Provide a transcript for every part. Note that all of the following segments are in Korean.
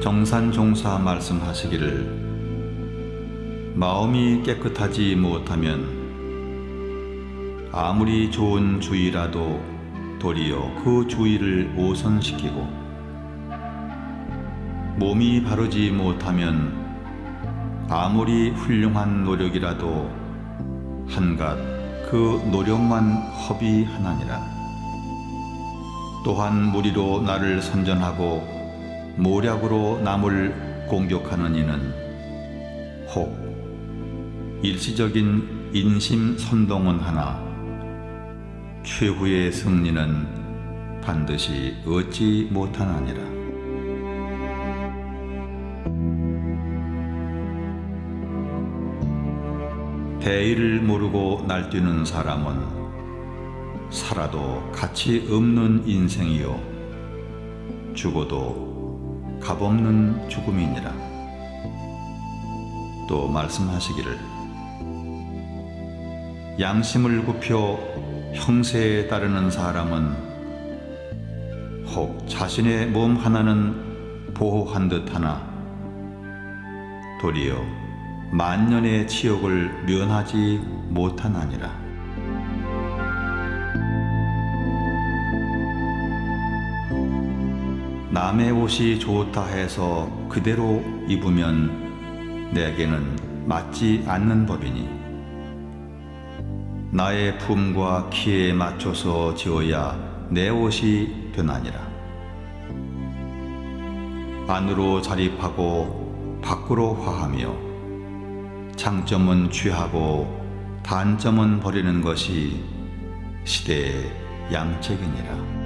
정산종사 말씀하시기를 마음이 깨끗하지 못하면 아무리 좋은 주의라도 도리어 그 주의를 오선시키고 몸이 바르지 못하면 아무리 훌륭한 노력이라도 한갓 그 노력만 허비하나니라. 또한 무리로 나를 선전하고 모략으로 남을 공격하는 이는 혹 일시적인 인심 선동은 하나 최후의 승리는 반드시 얻지 못하나니라. 대의를 모르고 날뛰는 사람은 살아도 가치 없는 인생이요 죽어도 값없는 죽음이니라. 또 말씀하시기를 양심을 굽혀 형세에 따르는 사람은 혹 자신의 몸 하나는 보호한 듯 하나 도리어 만년의 치욕을 면하지 못하나니라. 남의 옷이 좋다 해서 그대로 입으면 내게는 맞지 않는 법이니 나의 품과 키에 맞춰서 지어야 내 옷이 되나니라. 안으로 자립하고 밖으로 화하며 장점은 취하고 단점은 버리는 것이 시대의 양책이니라.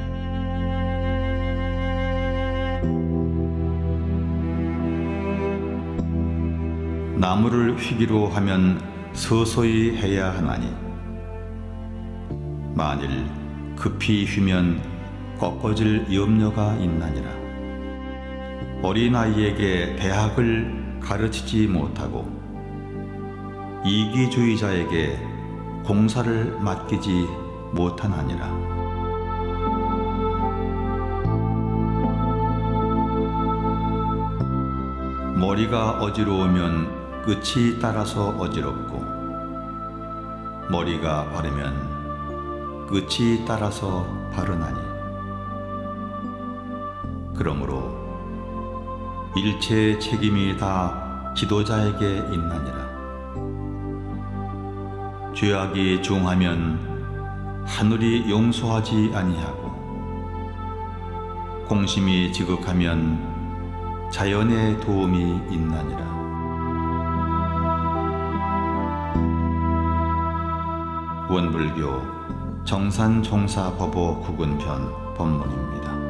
나무를 휘기로 하면 서서히 해야 하나니 만일 급히 휘면 꺾어질 염려가 있나니라. 어린아이에게 대학을 가르치지 못하고 이기주의자에게 공사를 맡기지 못하나니라. 머리가 어지러우면 끝이 따라서 어지럽고 머리가 바르면 끝이 따라서 바르나니. 그러므로 일체의 책임이 다 지도자에게 있나니라. 죄악이 중하면 하늘이 용서하지 아니하고 공심이 지극하면 자연의 도움이 있나니라 원불교 정산종사법어 구근편 법문입니다.